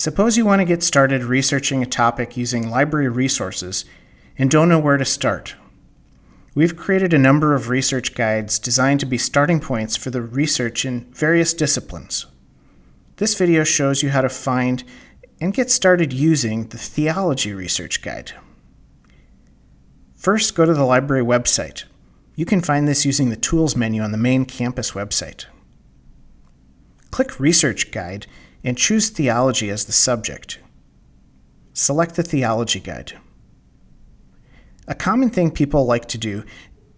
Suppose you want to get started researching a topic using library resources and don't know where to start. We've created a number of research guides designed to be starting points for the research in various disciplines. This video shows you how to find and get started using the Theology Research Guide. First, go to the library website. You can find this using the Tools menu on the main campus website. Click Research Guide and choose Theology as the subject. Select the Theology Guide. A common thing people like to do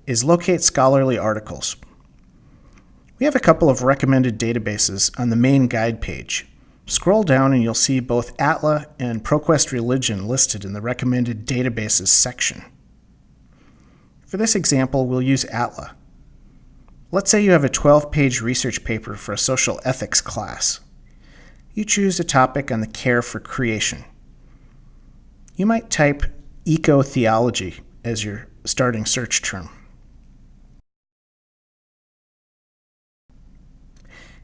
is locate scholarly articles. We have a couple of recommended databases on the main guide page. Scroll down and you'll see both ATLA and ProQuest Religion listed in the recommended databases section. For this example, we'll use ATLA. Let's say you have a 12-page research paper for a social ethics class. You choose a topic on the care for creation. You might type eco-theology as your starting search term.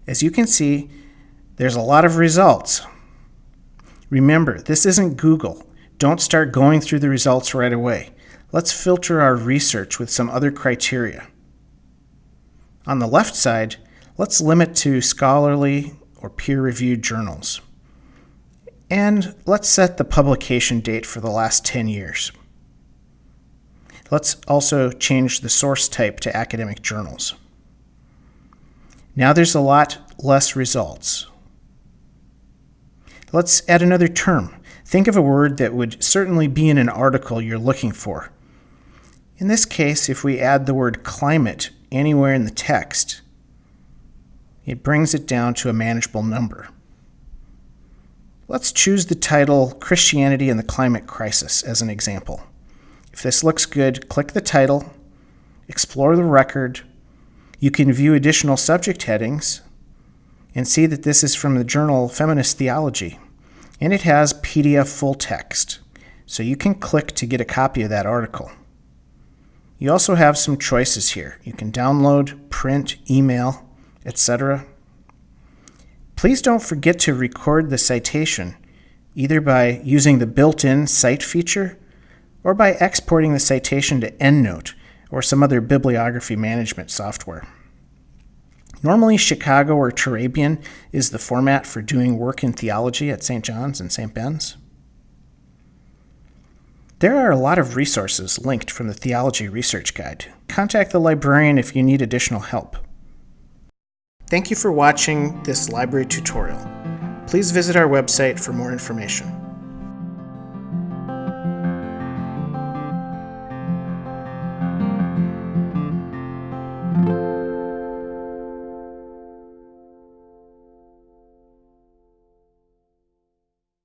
As you can see, there's a lot of results. Remember, this isn't Google. Don't start going through the results right away. Let's filter our research with some other criteria. On the left side, let's limit to scholarly or peer-reviewed journals. And let's set the publication date for the last 10 years. Let's also change the source type to academic journals. Now there's a lot less results. Let's add another term. Think of a word that would certainly be in an article you're looking for. In this case, if we add the word climate anywhere in the text, it brings it down to a manageable number. Let's choose the title Christianity and the Climate Crisis as an example. If this looks good, click the title, explore the record. You can view additional subject headings and see that this is from the journal Feminist Theology, and it has PDF full text, so you can click to get a copy of that article. You also have some choices here. You can download, print, email, etc. Please don't forget to record the citation, either by using the built-in cite feature or by exporting the citation to EndNote or some other bibliography management software. Normally, Chicago or Turabian is the format for doing work in theology at St. John's and St. Ben's. There are a lot of resources linked from the Theology Research Guide. Contact the librarian if you need additional help. Thank you for watching this library tutorial. Please visit our website for more information.